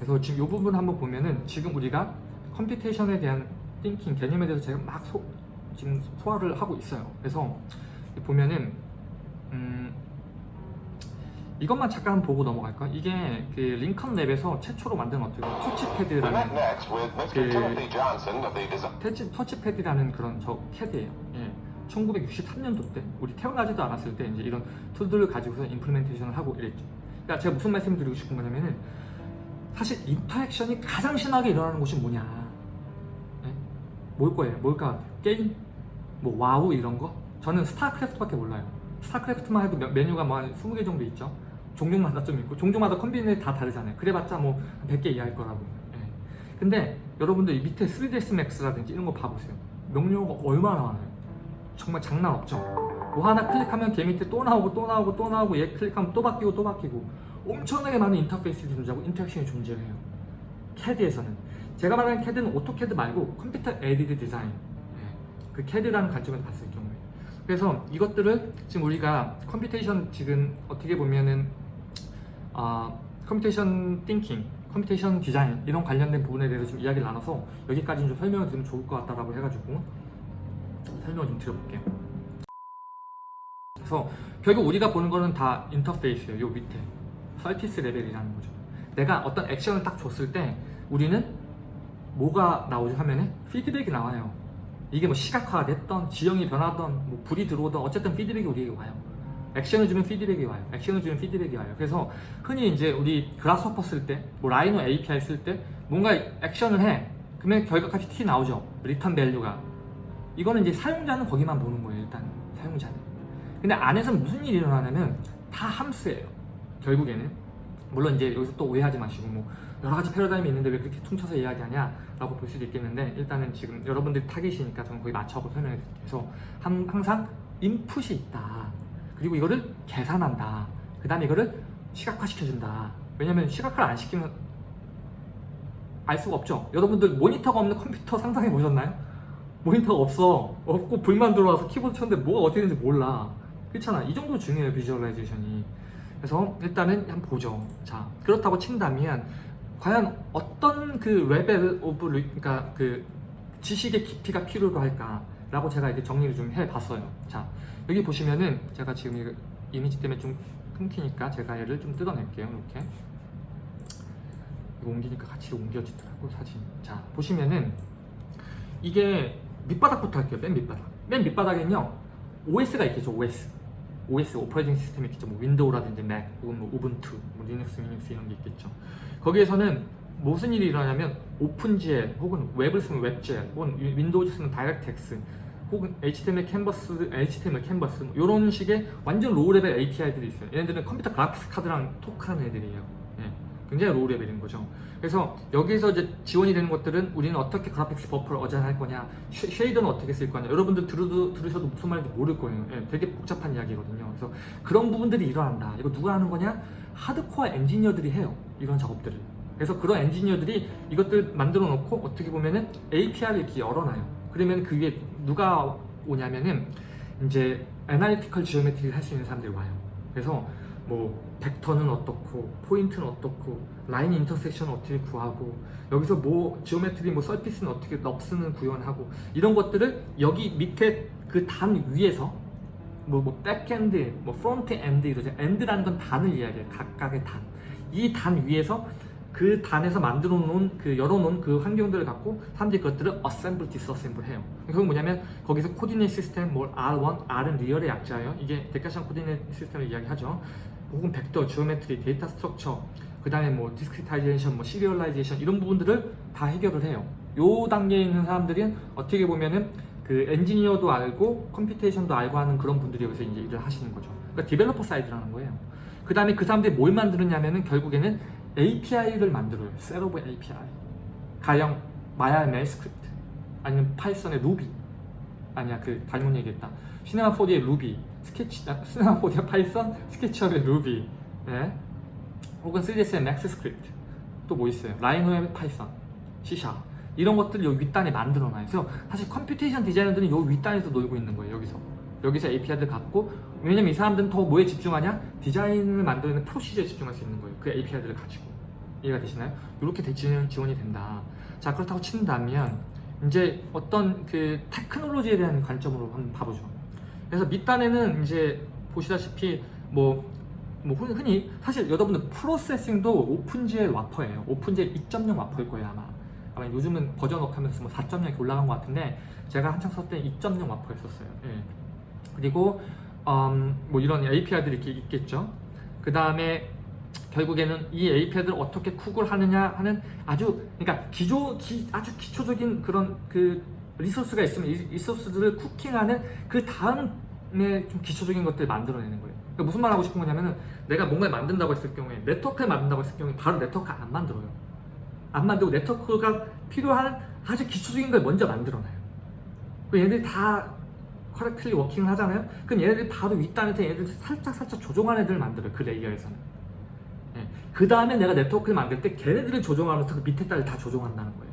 그래서 지금 이 부분 한번 보면은 지금 우리가 computation에 대한 thinking 개념에 대해서 제가 막 소, 지금 소개를 하고 있어요. 그래서 보면은 음, 이것만 잠깐 보고 넘어갈까? 이게 그 링컨 랩에서 최초로 만든 어떻게 터치패드라는. 그-. 터치, 터치패드라는 그런 저 CAD예요. 예. 1963년도 때 우리 태어나지도 않았을 때 이제 이런 tool들을 가지고서 implementation을 하고 이랬죠. 그러니까 제가 무슨 말씀을 드리고 싶은 거냐면은 사실 interaction이 가장 심하게 일어나는 곳이 뭐냐? 예? 뭘 거예요? 뭘까? 게임? 뭐 와우 이런 거? 저는 스타크래프트밖에 몰라요. 스타크래프트만 해도 몇- 메뉴가 뭐 한 20개 정도 있죠. 종족마다 좀 있고 종족마다 combination이 다 다르잖아요. 그래봤자 뭐 100개 이하일 거라고. 예. 근데 여러분들 이 밑에 3ds max라든지 이런 거 봐보세요. 명령어가 얼마나 많아요. 정말 장난 없죠. 뭐 하나 클릭하면 걔 밑에 또 나오고 또 나오고 또 나오고 얘 클릭하면 또 바뀌고 또 바뀌고 엄청나게 많은 인터페이스들이 존재하고 interaction이 존재해요. CAD에서는 제가 말하는 CAD는 AutoCAD 말고 computer aided design 예, 그 CAD라는 관점에서 봤을 경우에 그래서 이것들을 지금 우리가 computation 지금 어떻게 보면은 아 computation thinking, computation 디자인 이런 관련된 부분에 대해서 좀 이야기를 나눠서 여기까지 좀 설명을 드리면 좋을 것 같다라고 해가지고 설명을 좀 드려볼게요. 그래서 결국 우리가 보는 거는 다 인터페이스예요. 요 밑에 surface level이라는 거죠. 내가 어떤 액션을 딱 줬을 때 우리는 뭐가 나오죠 화면에? 피드백이 나와요. 이게 뭐 시각화가 됐던 지형이 변하던 뭐 불이 들어오던 어쨌든 피드백이 우리에게 와요. 액션을 주면 피드백이 와요. 액션을 주면 피드백이 와요. 그래서 흔히 이제 우리 Grasshopper 쓸 때, 뭐 Rhino API 쓸 때 뭔가 액션을 해. 그러면 결과값이 튀어나오죠. return value가. 이거는 이제 사용자는 거기만 보는 거예요. 일단 사용자는. 근데 안에서 무슨 일이 일어나냐면 다 함수예요. 결국에는. 물론 이제 여기서 또 오해하지 마시고 뭐 여러 가지 패러다임이 있는데 왜 그렇게 퉁쳐서 이야기하냐 라고 볼 수도 있겠는데 일단은 지금 여러분들이 타겟이니까 저는 거기 맞춰서 설명해 드릴게요. 그래서 함- 항상 인풋이 있다. 그리고 이거를 계산한다. 그 다음에 이거를 시각화 시켜준다. 왜냐면 시각화를 안 시키면 알 수가 없죠. 여러분들 모니터가 없는 컴퓨터 상상해 보셨나요? 모니터가 없어. 없고 불만 들어와서 키보드 쳤는데 뭐가 어떻게 되는지 몰라. 그렇잖아. 이 정도 중요해요. visualization이. 그래서 일단은 한번 보죠. 자, 그렇다고 친다면 과연 어떤 그 level of li- 그러니까 그 지식의 깊이가 필요로 할까 라고 제가 이렇게 정리를 좀 해봤어요. 자, 여기 보시면은 제가 지금 이거 이미지 때문에 좀 끊기니까 제가 얘를 좀 뜯어낼게요. 이렇게 이거 옮기니까 같이 옮겨지더라고 사진. 자, 보시면은 이게 밑바닥부터 할게요. 맨 밑바닥. 맨 밑바닥에는요 OS가 있겠죠. OS. OS operating system이 있겠죠. 뭐 윈도우라든지 맥 혹은 뭐 우분투, 뭐 리눅스, 미닉스 이런 게 있겠죠. 거기에서는 무슨 일이 일어나냐면 OpenGL 혹은 웹을 쓰면 WebGL 혹은 윈- 윈도우즈 쓰면 DirectX 혹은 HTML canvas, HTML canvas 뭐 이런 식의 완전 low level API들이 있어요. 얘네들은 computer graphics card랑 talk하는 애들이에요. 예, 굉장히 low level인 거죠. 그래서 여기서 이제 지원이 되는 것들은 우리는 어떻게 graphics buffer를 assign할 거냐, sha- shader는 어떻게 쓸 거냐. 여러분들 들으도, 들으셔도 무슨 말인지 모를 거예요. 예, 되게 복잡한 이야기거든요. 그래서 그런 부분들이 일어난다. 이거 누가 하는 거냐? 하드코어 엔지니어들이 해요. 이런 작업들을. 그래서 그런 엔지니어들이 이것들 만들어 놓고 어떻게 보면은 API를 이렇게 열어놔요. 그러면 그 위에 누가 오냐면은 이제 analytical geometry를 할 수 있는 사람들이 와요. 그래서 뭐 벡터는 어떻고 포인트는 어떻고 line intersection은 어떻게 구하고 여기서 뭐 geometry 뭐 surface는 어떻게 NURBS는 구현하고 이런 것들을 여기 밑에 그 단 위에서 뭐, 뭐 backend, 뭐 front end 이러죠. end라는 건 단을 이야기해요. 각각의 단. 이 단 위에서 그 단에서 만들어 놓은 그 열어 놓은 그 환경들을 갖고 사람들이 그것들을 assemble, disassemble 해요. 그건 뭐냐면 거기서 coordinate system, 뭐 R1, R은 real의 약자예요. 이게 Cartesian coordinate system을 이야기하죠. 혹은 벡터, geometry, data structure, 그 다음에 뭐 discretization, 뭐 serialization 이런 부분들을 다 해결을 해요. 요 단계에 있는 사람들은 어떻게 보면은 그 엔지니어도 알고 computation도 알고 하는 그런 분들이 여기서 이제 일을 하시는 거죠. 그러니까 developer side라는 거예요. 그 다음에 그 사람들이 뭘 만드느냐면은 결국에는 API를 만들어요. set of API. 가령 마야 MEL script 아니면 파이썬의 루비 아니야 그 잘못 얘기했다. 시네마 4D의 루비 스케치 아, 4D의 파이썬 스케치업의 루비 예? 혹은 3ds의 MaxScript 또 뭐 있어요? 라이노의 파이썬 C샵 이런 것들을 요 윗단에 만들어놔요. 그래서 사실 computation 디자이너들은 요 윗단에서 놀고 있는 거예요. 여기서 여기서 API를 갖고 왜냐면 이 사람들은 더 뭐에 집중하냐? 디자인을 만드는 procedure에 집중할 수 있는 거예요. 그 API들을 가지고 이해가 되시나요? 이렇게 대- 지원, 지원이 된다. 자 그렇다고 친다면 이제 어떤 그 테크놀로지에 대한 관점으로 한번 봐보죠. 그래서 밑단에는 이제 보시다시피 뭐, 뭐 흔- 흔히 사실 여러분들 Processing도 OpenGL wrapper예요. OpenGL 2.0 wrapper일 거예요 아마. 아마 요즘은 버전업 하면서 뭐 4.0 이렇게 올라간 것 같은데 제가 한창 썼을 때2.0 와퍼였었어요. 예. 그리고 음, 뭐 이런 API들이 이렇게 있겠죠. 그 다음에 결국에는 이 API들을 어떻게 쿡을 하느냐 하는 아주 그러니까 기조 기, 아주 기초적인 그런 그 리소스가 있으면 이 리소스들을 쿠킹하는 그 다음에 좀 기초적인 것들을 만들어내는 거예요. 그러니까 무슨 말 하고 싶은 거냐면은 내가 뭔가를 만든다고 했을 경우에 네트워크를 만든다고 했을 경우에 바로 네트워크 안 만들어요. 안 만들고 네트워크가 필요한 아주 기초적인 걸 먼저 만들어놔요. 그 얘네들이 다 correctly working을 하잖아요. 그럼 얘네들이 바로 윗단에서 얘네들 살짝 살짝 조종하는 애들을 만들어요. 그 layer에서는. 그 다음에 내가 네트워크를 만들 때 걔네들을 조종하면서 그 밑에 단을 다 조종한다는 거예요.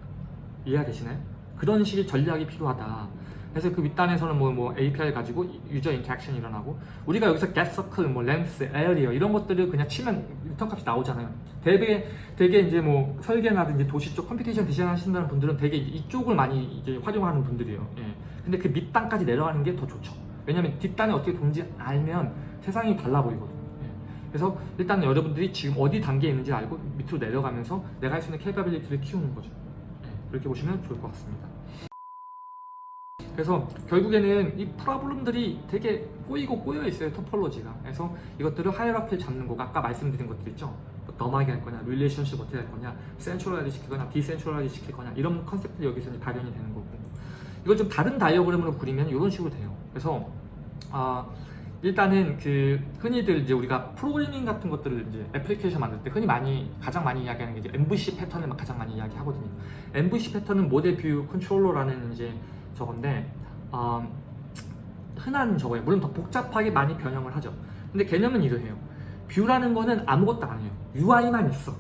이해가 되시나요? 그런 식의 전략이 필요하다. 그래서 그 윗단에서는 뭐, 뭐 API 가지고 user interaction이 일어나고 우리가 여기서 get circle, 뭐 length, area 이런 것들을 그냥 치면 return 값이 나오잖아요. 되게 되게 이제 뭐 설계라든지 도시 쪽 computation design 하신다는 분들은 되게 이쪽을 많이 이제 활용하는 분들이에요. 예. 근데 그 밑단까지 내려가는 게 더 좋죠. 왜냐면 뒷단이 어떻게 도는지 알면 세상이 달라 보이거든요. 예. 그래서 일단 여러분들이 지금 어디 단계에 있는지 알고 밑으로 내려가면서 내가 할 수 있는 capability를 키우는 거죠. 예. 그렇게 보시면 좋을 것 같습니다. 그래서 결국에는 이 problem들이 되게 꼬이고 꼬여 있어요 topology가 그래서 이것들을 hierarchy를 잡는 거가 아까 말씀드린 것들 있죠 뭐 넘어가게 할 거냐 relationship 어떻게 할 거냐 centralize 시키거나 decentralize 시킬 거냐 이런 concept들이 여기서 이제 발현이 되는 거고 이걸 좀 다른 다이어그램으로 그리면 이런 식으로 돼요 그래서 아 일단은 그 흔히들 이제 우리가 프로그래밍 같은 것들을 이제 애플리케이션 만들 때 흔히 많이 가장 많이 이야기하는 게 이제 MVC 패턴을 막 가장 많이 이야기하거든요. MVC 패턴은 model view controller라는 이제 저건데 음, 흔한 저거예요. 물론 더 복잡하게 많이 변형을 하죠. 근데 개념은 이러해요. view라는 거는 아무것도 아니에요. UI만 있어.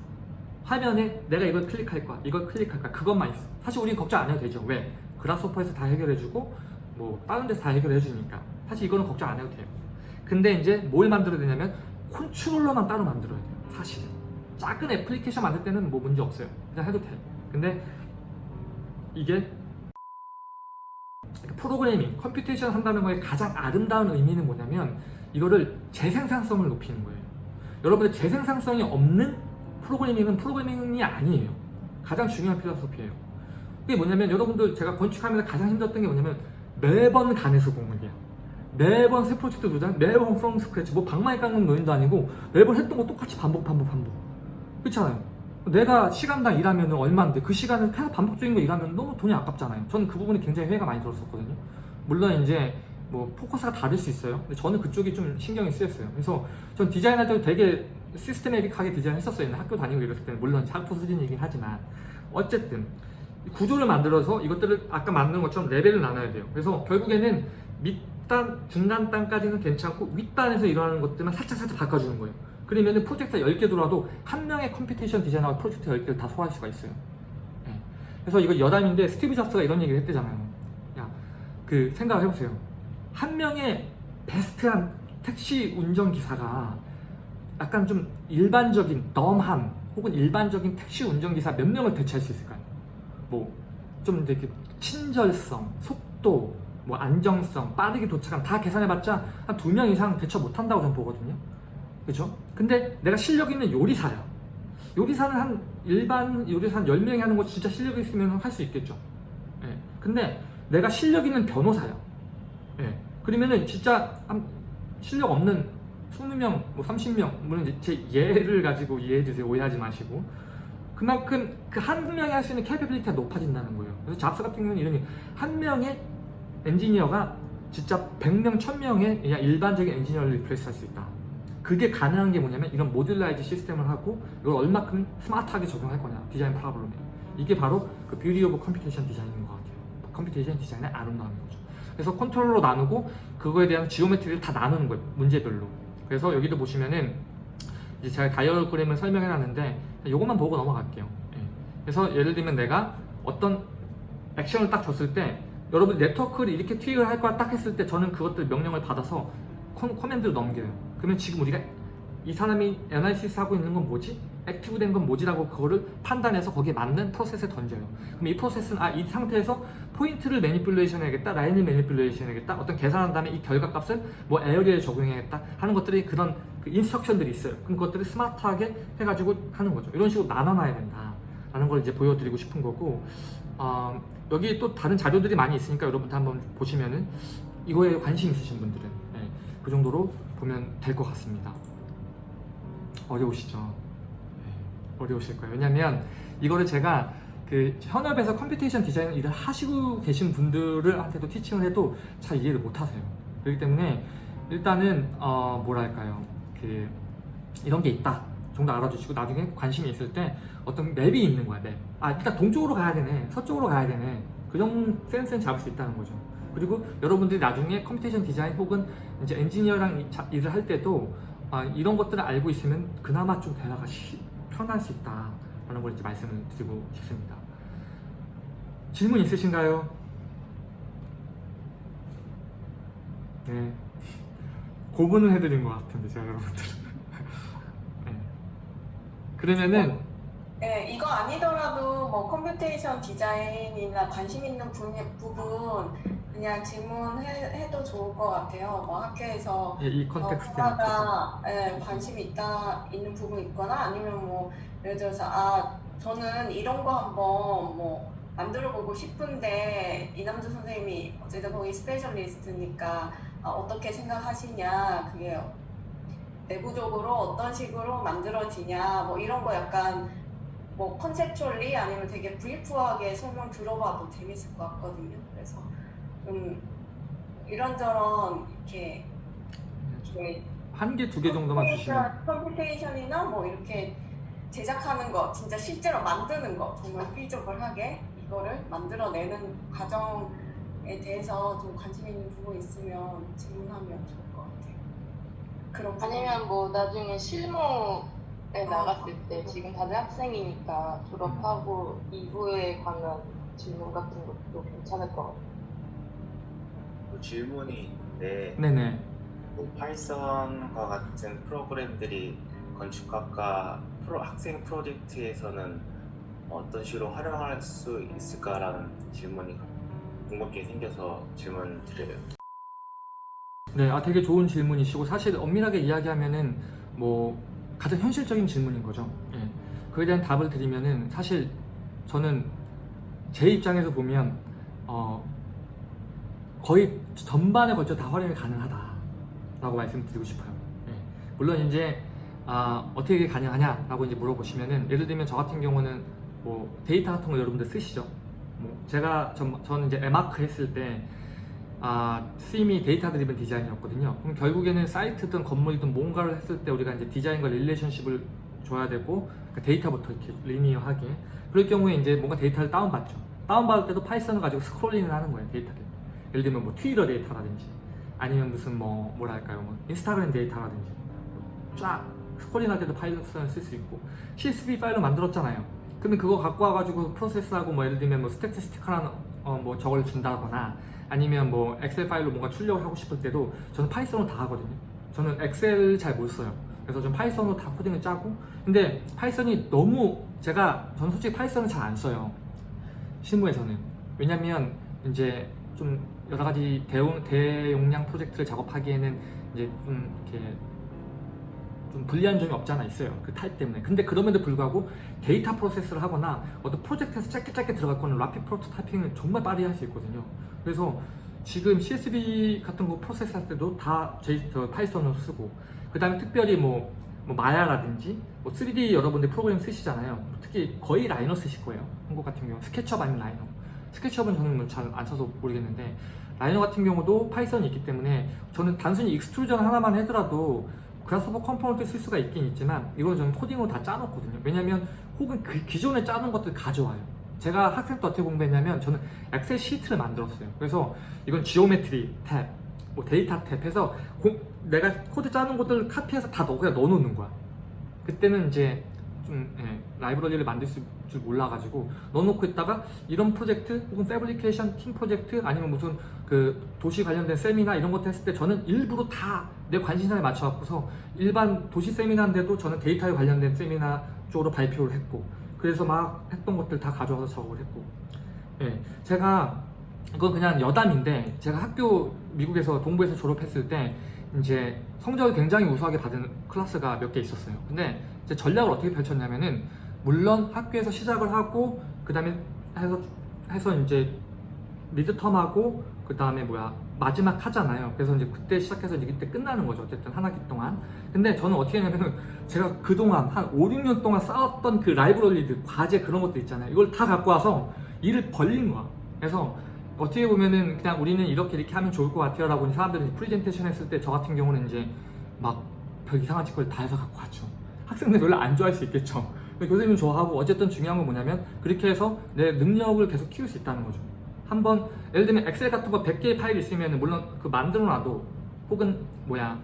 화면에 내가 이걸 클릭할 거야, 이걸 클릭할 거야, 그것만 있어. 사실 우리는 걱정 안 해도 되죠. 왜? Grasshopper에서 다 해결해주고 뭐 다른 데서 다 해결해주니까 사실 이거는 걱정 안 해도 돼요. 근데 이제 뭘 만들어야 되냐면 controller만 따로 만들어야 돼요. 사실은 작은 애플리케이션 만들 때는 뭐 문제 없어요. 그냥 해도 돼. 근데 이게 프로그래밍, computation 한다는 거에 가장 아름다운 의미는 뭐냐면 이거를 재생산성을 높이는 거예요. 여러분들 재생산성이 없는 프로그래밍은 프로그래밍이 아니에요. 가장 중요한 philosophy예요. 그게 뭐냐면 여러분들 제가 건축하면서 가장 힘들었던 게 뭐냐면 매번 간에서 공문이야. 매번 새 프로젝트 도장, 매번 from scratch, 뭐 방망이 깎는 노인도 아니고 매번 했던 거 똑같이 반복 반복 반복. 그렇잖아요. 내가 시간당 일하면 얼마인데 그 시간을 계속 반복적인 거 일하면 너무 돈이 아깝잖아요. 저는 그 부분이 굉장히 회의가 많이 들었었거든요. 물론 이제 뭐 포커스가 다를 수 있어요. 근데 저는 그쪽이 좀 신경이 쓰였어요. 그래서 전 디자인할 때도 되게 시스테메틱하게 디자인했었어요. 학교 다니고 이랬을 때는 물론 학부 수준이긴 하지만 어쨌든 구조를 만들어서 이것들을 아까 만든 것처럼 레벨을 나눠야 돼요. 그래서 결국에는 밑 단, 중간 단까지는 괜찮고 윗단에서 일어나는 것들만 살짝 살짝 바꿔주는 거예요. 그러면 프로젝트가 10개 들어와도 한 명의 computation 디자이너가 프로젝트 10개를 다 소화할 수가 있어요. 예. 그래서 이거 여담인데 스티브 잡스가 이런 얘기를 했대잖아요. 야, 그 생각을 해보세요. 한 명의 베스트한 택시 운전기사가 약간 좀 일반적인 덤함 혹은 일반적인 택시 운전기사 몇 명을 대체할 수 있을까요? 뭐좀 이렇게 친절성, 속도, 뭐 안정성, 빠르게 도착함 다 계산해봤자 한 두 명 이상 대처 못한다고 저는 보거든요. 그죠? 근데 내가 실력 있는 요리사야. 요리사는 한 일반 요리사 한 10명이 하는 거 진짜 실력 있으면 할 수 있겠죠. 예. 근데 내가 실력 있는 변호사야. 예. 그러면은 진짜 한 실력 없는 20명, 뭐 30명, 물론 제 예를 가지고 이해해 주세요. 오해하지 마시고. 그만큼 그 한 명이 할 수 있는 capability가 높아진다는 거예요. 그래서 잡스 같은 경우는 이런 한 명의 엔지니어가 진짜 100명, 1000명의 그냥 일반적인 엔지니어를 replace 할 수 있다. 그게 가능한 게 뭐냐면 이런 modularize 시스템을 하고 이걸 얼마큼 스마트하게 적용할 거냐 design problem에 이게 바로 그 beauty of computation design인 것 같아요. computation 디자인의 아름다움인 거죠. 그래서 컨트롤러 나누고 그거에 대한 geometry를 다 나누는 거예요 문제별로. 그래서 여기도 보시면은 이제 제가 다이어그램을 설명해 놨는데 이것만 보고 넘어갈게요. 예. 그래서 예를 들면 내가 어떤 액션을 딱 줬을 때 여러분 네트워크를 이렇게 tweak을 할 거야 딱 했을 때 저는 그것들 명령을 받아서 코, command를 넘겨요. 그러면 지금 우리가 이 사람이 analysis 하고 있는 건 뭐지? active 된 건 뭐지라고 그거를 판단해서 거기에 맞는 프로세스에 던져요. 그럼 이 프로세스는 아 이 상태에서 포인트를 manipulation 해야겠다, 라인을 manipulation 해야겠다, 어떤 계산한 다음에 이 결과값을 뭐 area에 적용해야겠다 하는 것들이 그런 그 instruction들이 있어요. 그럼 그것들을 스마트하게 해가지고 하는 거죠. 이런 식으로 나눠놔야 된다 라는 걸 이제 보여드리고 싶은 거고 어, 여기 또 다른 자료들이 많이 있으니까 여러분들 한번 보시면은 이거에 관심 있으신 분들은 네, 그 정도로 보면 될 것 같습니다. 어려우시죠? 네, 어려우실 거예요. 왜냐면 이거를 제가 그 현업에서 computation 디자인 일을 하시고 계신 분들한테도 teaching을 해도 잘 이해를 못 하세요. 그렇기 때문에 일단은 어 뭐랄까요 그 이런 게 있다 정도 알아주시고 나중에 관심이 있을 때 어떤 map이 있는 거야 map. 아 일단 동쪽으로 가야 되네 서쪽으로 가야 되네 그런 센스는 잡을 수 있다는 거죠. 그리고 여러분들이 나중에 computation 디자인 혹은 이제 엔지니어랑 일을 할 때도 아, 이런 것들을 알고 있으면 그나마 좀 대화가 쉬- 편할 수 있다 라는 걸 이제 말씀을 드리고 싶습니다. 질문 있으신가요? 네. 고문을 해드린 것 같은데 제가 여러분들. 네. 그러면은 네, 이거 아니더라도 뭐 computation 디자인이나 관심 있는 분, 부분 그냥 질문해도 좋을 것 같아요. 뭐 학교에서 이- 이 어, context에 맞춰서 하다가 예, 관심이 있다 있는 부분 있거나 아니면 뭐 예를 들어서 아 저는 이런 거 한번 뭐 만들어 보고 싶은데 이남주 선생님이 어쨌든 거기 specialist니까 아, 어떻게 생각하시냐 그게 내부적으로 어떤 식으로 만들어지냐 뭐 이런 거 약간 뭐 conceptually 아니면 되게 brief하게 설명 들어봐도 재밌을 것 같거든요. 그래서 좀 이런저런 이렇게 이렇게 한 개, 두 개 정도만 주시면 computation이나 뭐 이렇게 제작하는 거 진짜 실제로 만드는 거 정말 feasible하게 이거를 만들어내는 과정에 대해서 좀 관심 있는 부분 있으면 질문하면 좋을 것 같아요. 그런. 아니면 뭐 나중에 실무에 나갔을 때 지금 다들 학생이니까 졸업하고 이후에 관한 질문 같은 것도 괜찮을 것 같아요. 또 질문이 있는데 네네. 뭐 파이썬과 같은 프로그램들이 건축학과 프로 학생 프로젝트에서는 어떤 식으로 활용할 수 있을까라는 질문이 궁금게 생겨서 질문 드려요. 네, 아 되게 좋은 질문이시고 사실 엄밀하게 이야기하면은 뭐 가장 현실적인 질문인 거죠. 예. 그에 대한 답을 드리면은 사실 저는 제 입장에서 보면 어 거의 전반에 걸쳐 다 활용이 가능하다라고 말씀드리고 싶어요. 예. 물론 이제 아, 어떻게 가능하냐라고 이제 물어보시면은 예를 들면 저 같은 경우는 뭐 데이터 같은 거 여러분들 쓰시죠. 뭐 제가 전, 저는 이제 에마크 했을 때 아, theme이 data driven design이었거든요. 그럼 결국에는 사이트든 건물이든 뭔가를 했을 때 우리가 이제 디자인과 relationship을 줘야 되고 그 데이터부터 이렇게 linear하게 그럴 경우에 이제 뭔가 데이터를 다운받죠. 다운받을 때도 파이썬을 가지고 scrolling을 하는 거예요, 데이터를. 예를 들면 뭐 트위터 데이터라든지 아니면 무슨 뭐 뭐랄까요, 뭐 인스타그램 데이터라든지 쫙 scrolling 할 때도 파이썬을 쓸 수 있고 CSV 파일을 만들었잖아요. 그러면 그거 갖고 와가지고 프로세스하고 뭐 예를 들면 뭐 statistical한 어, 뭐 저걸 준다거나 아니면 뭐 엑셀 파일로 뭔가 출력을 하고 싶을 때도 저는 파이썬으로 다 하거든요. 저는 엑셀 잘 못 써요. 그래서 좀 파이썬으로 다 코딩을 짜고 근데 파이썬이 너무 제가 저는 솔직히 파이썬을 잘 안 써요. 실무에서는 왜냐면 이제 좀 여러 가지 대용, 대용량 프로젝트를 작업하기에는 이제 좀 이렇게 좀 불리한 점이 없지 않아 있어요. 그 타입 때문에. 근데 그럼에도 불구하고 데이터 프로세스를 하거나 어떤 프로젝트에서 짧게 짧게 들어갈 거는 rapid prototyping을 정말 빠르게 할 수 있거든요. 그래서 지금 CSV 같은 거 프로세스 할 때도 다 저 파이썬으로 쓰고 그 다음에 특별히 뭐, 뭐 마야라든지 뭐 3D 여러분들 프로그램 쓰시잖아요. 특히 거의 Rhino 쓰실 거예요. 한국 같은 경우 스케치업 아니면 Rhino. 스케치업은 저는 뭐 잘 안 써서 모르겠는데 Rhino 같은 경우도 파이썬이 있기 때문에 저는 단순히 extrusion 하나만 하더라도 Grasshopper component 쓸 수가 있긴 있지만 이건 저는 코딩으로 다 짜놓거든요. 왜냐면 혹은 그 기존에 짜는 것들 가져와요. 제가 학생 때 어떻게 공부했냐면 저는 엑셀 시트를 만들었어요. 그래서 이건 geometry 탭, 뭐 데이터 탭 해서 공- 내가 코드 짜는 것들 카피해서 다 넣어 그냥 넣어놓는 거야. 그때는 이제 좀 예, 라이브러리를 만들 수- 줄 몰라가지고 넣어놓고 있다가 이런 프로젝트 혹은 fabrication 팀 프로젝트 아니면 무슨 그 도시 관련된 세미나 이런 것도 했을 때 저는 일부러 다 내 관심사에 맞춰갖고서 일반 도시 세미나인데도 저는 데이터에 관련된 세미나 쪽으로 발표를 했고 그래서 막 했던 것들 다 가져와서 작업을 했고 예, 제가 이건 그냥 여담인데 제가 학교 미국에서 동부에서 졸업했을 때 이제 성적을 굉장히 우수하게 받은 클래스가 몇 개 있었어요. 근데 이제 전략을 어떻게 펼쳤냐면은 물론 학교에서 시작을 하고 그 다음에 해서 해서 이제 미드텀하고 그 다음에 뭐야 마지막 하잖아요. 그래서 이제 그때 시작해서 이제 그때 끝나는 거죠. 어쨌든 한 학기 동안. 근데 저는 어떻게 했냐면은 제가 그동안 한 5, 6년 동안 쌓았던 그 라이브러리들, 과제 그런 것들 있잖아요. 이걸 다 갖고 와서 일을 벌린 거야. 그래서 어떻게 보면은 그냥 우리는 이렇게 이렇게 하면 좋을 것 같아요 라고 사람들이 프레젠테이션 했을 때 저 같은 경우는 이제 막 별 이상한 짓거리 다 해서 갖고 왔죠. 학생들 별로 안 좋아할 수 있겠죠. 교수님은 좋아하고 어쨌든 중요한 건 뭐냐면 그렇게 해서 내 능력을 계속 키울 수 있다는 거죠. 한번 예를 들면 엑셀 같은 거 100개의 파일이 있으면 물론 그 만들어 놔도 혹은 뭐야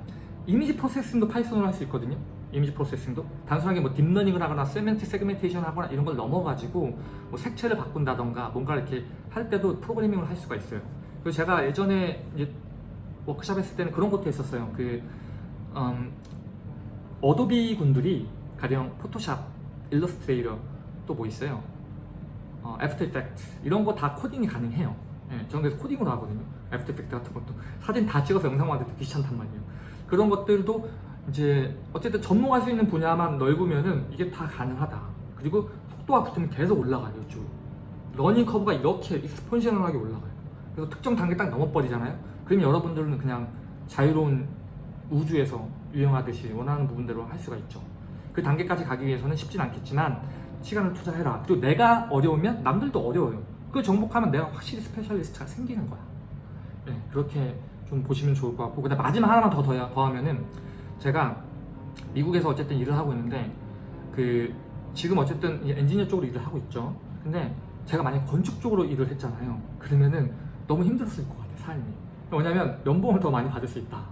image processing도 파이썬으로 할 수 있거든요. image processing도 단순하게 뭐 딥러닝을 하거나 semantic segmentation 하거나 이런 걸 넘어가지고 뭐 색채를 바꾼다던가 뭔가 이렇게 할 때도 프로그래밍을 할 수가 있어요. 그리고 제가 예전에 이제 워크샵 했을 때는 그런 것도 했었어요. 그 음, 어도비 군들이 가령 포토샵, 일러스트레이터 또 뭐 있어요. 어, 애프터 이펙트 이런 거 다 코딩이 가능해요. 예, 저는 그래서 코딩으로 하거든요. 애프터 이펙트 같은 것도 사진 다 찍어서 영상 만들기 귀찮단 말이에요. 그런 것들도 이제 어쨌든 전문할 수 있는 분야만 넓으면은 이게 다 가능하다. 그리고 속도가 붙으면 계속 올라가요, 쭉. learning curve가 이렇게 exponential하게 올라가요. 그래서 특정 단계 딱 넘어버리잖아요. 그러면 여러분들은 그냥 자유로운 우주에서 유영하듯이 원하는 부분대로 할 수가 있죠. 그 단계까지 가기 위해서는 쉽진 않겠지만 시간을 투자해라. 그리고 내가 어려우면 남들도 어려워요. 그걸 정복하면 내가 확실히 specialist가 생기는 거야. 네, 그렇게 좀 보시면 좋을 것 같고 그다음 마지막 하나만 더 더야 더하면은 제가 미국에서 어쨌든 일을 하고 있는데 그 지금 어쨌든 이 엔지니어 쪽으로 일을 하고 있죠. 근데 제가 만약 건축 쪽으로 일을 했잖아요. 그러면은 너무 힘들었을 것 같아 삶이. 왜냐면 연봉을 더 많이 받을 수 있다.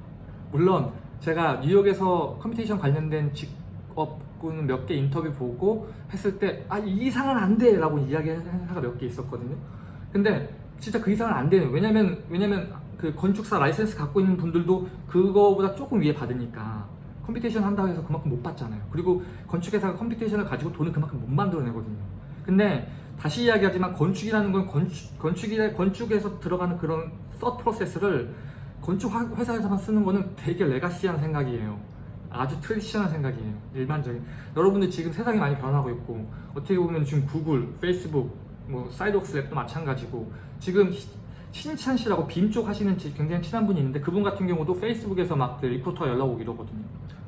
물론 제가 뉴욕에서 computation 관련된 직 업군 몇 개 인터뷰 보고 했을 때 아 이 이상은 안 돼 라고 이야기한 회사가 몇 개 있었거든요. 근데 진짜 그 이상은 안 돼요. 왜냐면 왜냐면 그 건축사 라이센스 갖고 있는 분들도 그거보다 조금 위에 받으니까 computation 한다고 해서 그만큼 못 받잖아요. 그리고 건축회사가 computation을 가지고 돈을 그만큼 못 만들어내거든요. 근데 다시 이야기하지만 건축이라는 건 건축, 건축이, 건축에서 들어가는 그런 서 프로세스를 건축 화- 회사에서만 쓰는 거는 되게 legacy한 생각이에요. 아주 traditional 생각이에요. 일반적인. 여러분들 지금 세상이 많이 변하고 있고 어떻게 보면 지금 구글, 페이스북, 뭐 Sidewalk Labs도 마찬가지고 지금 시- 신찬 씨라고 BIM 쪽 하시는 지- 굉장히 친한 분이 있는데 그분 같은 경우도 페이스북에서 막그 recruiter 연락 오고 이러거든요.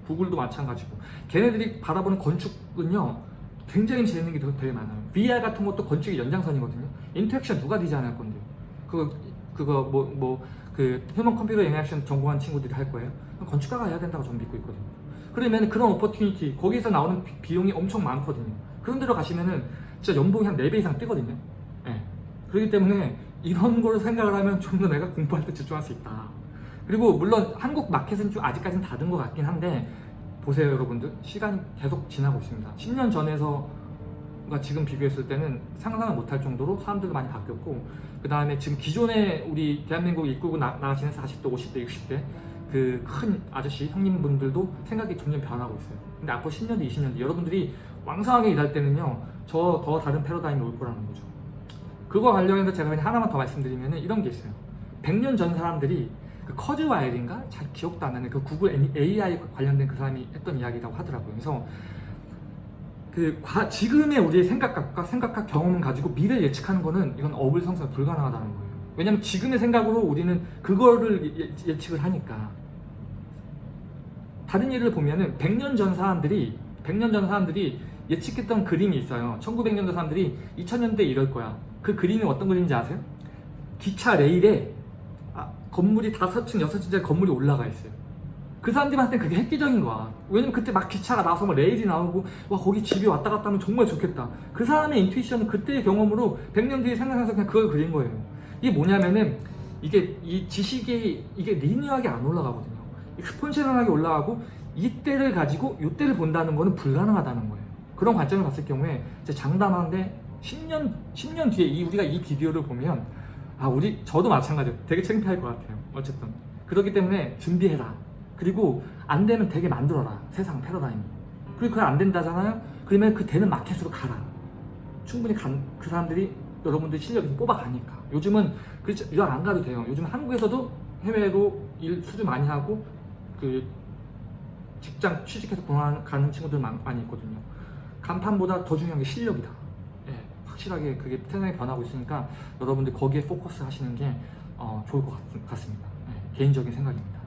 구글도 마찬가지고 걔네들이 바라보는 건축은요 굉장히 재밌는 게 되게- 많아요. VR 같은 것도 건축의 연장선이거든요. interaction 누가 디자인할 건데요? 그거 그거 뭐뭐 그 human computer interaction 전공한 친구들이 할 거예요. 건축가가 해야 된다고 저는 믿고 있거든요. 그러면 그런 opportunity 거기서 나오는 비- 비용이 엄청 많거든요. 그런 데로 가시면은 진짜 연봉이 한 4배 이상 뛰거든요. 예. 그렇기 때문에 이런 걸 생각을 하면 좀 더 내가 공부할 때 집중할 수 있다. 그리고 물론 한국 마켓은 좀 아직까지는 닫은 것 같긴 한데 보세요 여러분들 시간이 계속 지나고 있습니다 10년 전에서 가 지금 비교했을 때는 상상을 못할 정도로 사람들도 많이 바뀌었고 그 다음에 지금 기존에 우리 대한민국 나, 나가시는 40대 50대 60대 그 큰 아저씨 형님분들도 생각이 점점 변하고 있어요. 근데 앞으로 10년 뒤 20년 뒤 여러분들이 왕성하게 일할 때는요 저 더 다른 패러다임이 올 거라는 거죠. 그거 관련해서 제가 그냥 하나만 더 말씀드리면 이런 게 있어요. 100년 전 사람들이 그 커즈 와일인가? 잘 기억도 안 나는 그 구글 AI 관련된 그 사람이 했던 이야기라고 하더라고요. 그래서 그 과- 지금의 우리의 생각과 생각과 경험을 가지고 미래 를 예측하는 거는 이건 어불성설 불가능하다는 거예요. 왜냐면 지금의 생각으로 우리는 그거를 예- 예측을 하니까 다른 예를 보면은 100년 전 사람들이 100년 전 사람들이 예측했던 그림이 있어요. 1900년도 사람들이 2000년대 이럴 거야. 그 그림이 어떤 그림인지 아세요? 기차 레일에 아, 건물이 다섯 층, 여섯 층짜리 건물이 올라가 있어요. 그 사람들한테 그게 획기적인 거야. 왜냐면 그때 막 기차가 나와서 막 레일이 나오고 와 거기 집이 왔다 갔다 하면 정말 좋겠다. 그 사람의 인투이션은 그때의 경험으로 100년 뒤에 생각해서 그냥 그걸 그린 거예요. 이게 뭐냐면은 이게 이 지식이 이게 리니어하게 안 올라가거든요. 익스폰셔널하게 올라가고 이때를 가지고 이때를 본다는 거는 불가능하다는 거예요. 그런 관점을 봤을 경우에 이제 장담하는데 10년 10년 뒤에 이 우리가 이 비디오를 보면 아 우리 저도 마찬가지예요. 되게 창피할 것 같아요. 어쨌든 그렇기 때문에 준비해라. 그리고 안 되면 되게 만들어라. 세상 패러다임. 그리고 그게 안 된다잖아요. 그러면 그 되는 마켓으로 가라. 충분히 간, 그 사람들이 여러분들 실력에서 뽑아가니까. 요즘은 그렇지 이런 안 가도 돼요. 요즘 한국에서도 해외로 일 수주 많이 하고 그 직장 취직해서 가는 친구들 많, 많이 있거든요. 간판보다 더 중요한 게 실력이다. 예, 확실하게 그게 세상이 변하고 있으니까 여러분들 거기에 포커스 하시는 게 어, 좋을 것 같, 습니다 개인적인 생각입니다.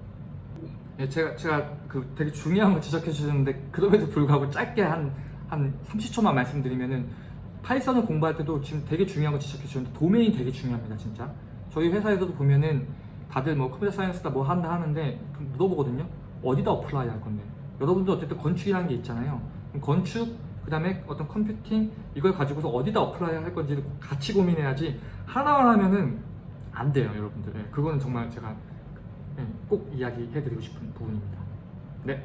예, 제가 제가 그 되게 중요한 거 지적해 주셨는데 그럼에도 불구하고 짧게 한한 30초만 말씀드리면은 파이썬을 공부할 때도 지금 되게 중요한 거 지적해 주셨는데 도메인 되게 중요합니다, 진짜. 저희 회사에서도 보면은 다들 뭐 computer science다 뭐 한다 하는데 그 물어보거든요. 어디다 apply 할 건데? 여러분도 어쨌든 건축이라는 게 있잖아요. 건축, 그 다음에 어떤 computing 이걸 가지고서 어디다 apply 할 건지를 같이 고민해야지 하나만 하면은 안 돼요, 여러분들. 예, 그거는 정말 제가 예, 꼭 이야기해드리고 싶은 부분입니다. 네.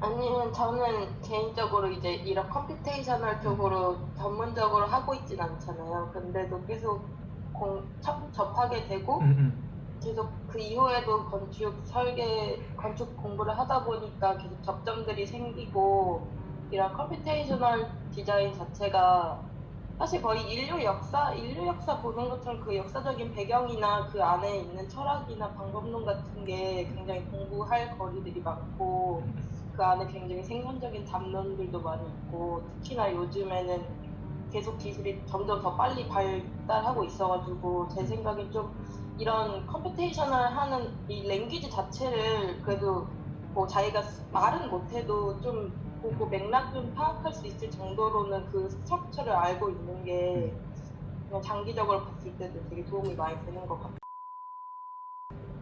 아니면 저는 개인적으로 이제 이런 computational 쪽으로 전문적으로 하고 있진 않잖아요. 근데도 계속 공, 접, 접하게 되고 음, 음. 계속 그 이후에도 건축 설계 건축 공부를 하다 보니까 계속 접점들이 생기고 이런 computational design 자체가 사실 거의 인류 역사 인류 역사 보는 것처럼 그 역사적인 배경이나 그 안에 있는 철학이나 방법론 같은 게 굉장히 공부할 거리들이 많고 그 안에 굉장히 생산적인 담론들도 많이 있고 특히나 요즘에는 계속 기술이 점점 더 빨리 발달하고 있어가지고 제 생각에 좀 이런 computational 하는 이 language 자체를 그래도 뭐 자기가 말은 못해도 좀 보고 맥락 좀 파악할 수 있을 정도로는 그 structure를 알고 있는 게 그냥 장기적으로 봤을 때도 되게 도움이 많이 되는 것 같아요.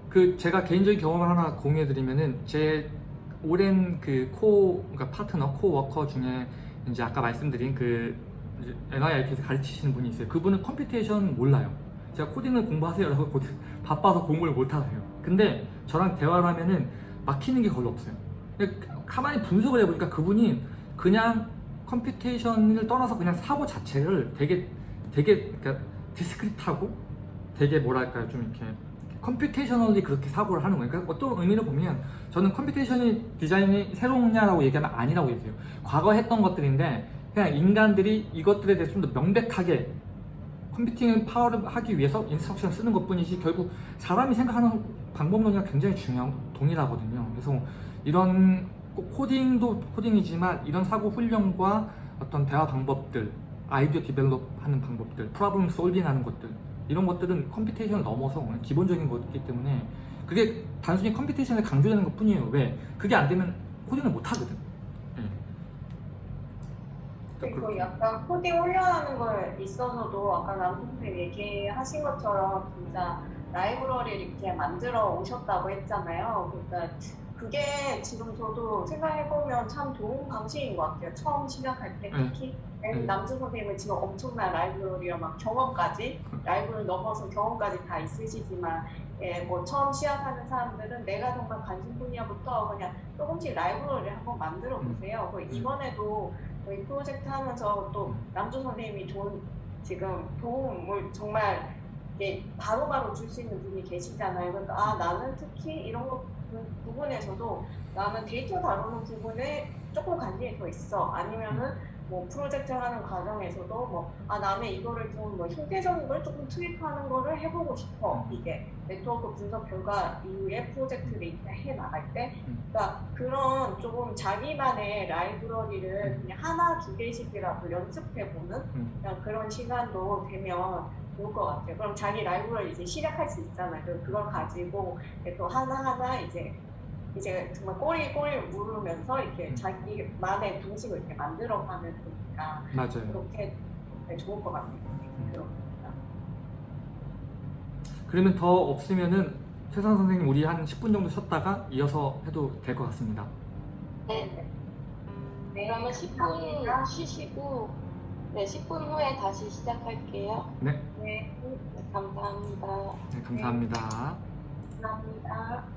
그 제가 개인적인 경험을 하나 공유해드리면은 제 오랜 그 코 그러니까 파트너 코워커 중에 이제 아까 말씀드린 그 MIT에서 가르치시는 분이 있어요. 그분은 computation 몰라요. 제가 코딩을 공부하세요라고 고- 바빠서 공부를 못 하세요. 근데 저랑 대화를 하면은 막히는 게 거의 없어요. 가만히 분석을 해보니까 그분이 그냥 computation을 떠나서 그냥 사고 자체를 되게 되게 그러니까 discrete하고 되게 뭐랄까요 좀 이렇게 computationally 그렇게 사고를 하는 거예요. 그러니까 어떤 의미로 보면 저는 computation design이 새로우냐라고 얘기하면 아니라고 얘기해요. 과거 했던 것들인데 그냥 인간들이 이것들에 대해서 좀 더 명백하게 computing power를 하기 위해서 instruction을 쓰는 것 뿐이지 결국 사람이 생각하는 방법론이랑 굉장히 중요한 동일하거든요. 그래서 이런 꼭 코딩도 코딩이지만 이런 사고 훈련과 어떤 대화 방법들, 아이디어 develop 하는 방법들, problem solving 하는 것들 이런 것들은 computation을 넘어서 기본적인 거기 때문에 그게 단순히 computation을 강조되는 것 뿐이에요. 왜? 그게 안 되면 코딩을 못 하거든. 예. 그리고 그렇게. 약간 코딩 훈련하는 거에 있어서도 아까 남편님 얘기하신 것처럼 진짜 라이브러리를 이렇게 만들어 오셨다고 했잖아요. 그러니까 그게 지금 저도 생각해보면 참 좋은 방식인 것 같아요. 처음 시작할 때 네. 특히 네. 남주 선생님은 지금 엄청난 라이브러리와 막 경험까지 라이브를 넘어서 경험까지 다 있으시지만 예, 뭐 처음 시작하는 사람들은 내가 정말 관심 분야부터 그냥 조금씩 라이브러리를 한번 만들어 보세요. 그 이번에도 저희 프로젝트 하면서 또 남주 선생님이 좋은 지금 도움을 정말 바로바로 줄 수 있는 분이 계시잖아요. 그러니까 아 나는 특히 이런 거 부- 부분에서도 나는 데이터 다루는 부분에 조금 관심이 더 있어. 아니면은 뭐 프로젝트 하는 과정에서도 뭐아 나는 이거를 좀 뭐 형태적인 걸 조금 투입하는 거를 해보고 싶어. 이게 네트워크 분석 결과 이후에 프로젝트를 이렇게 해 나갈 때, 음. 그러니까 그런 조금 자기만의 라이브러리를 그냥 하나 두 개씩이라도 연습해 보는 음. 그런 시간도 되면 좋을 것 같아요. 그럼 자기 라이브러리 이제 시작할 수 있잖아요. 그- 그걸 가지고 또 하나하나 이제 이제 정말 꼬리 꼬리 물으면서 이렇게 음. 자기만의 방식을 이렇게 만들어가는 거니까 맞아요. 그렇게 네, 좋을 것 같아요. 그렇습니다. 그러면 더 없으면은 최선 선생님 우리 한 10분 정도 쉬었다가 이어서 해도 될 것 같습니다. 네. 네, 그러면 감사합니다. 10분 쉬시고 네, 10분 후에 다시 시작할게요. 네, 네, 네, 감사합니다. 네 감사합니다. 감사합니다.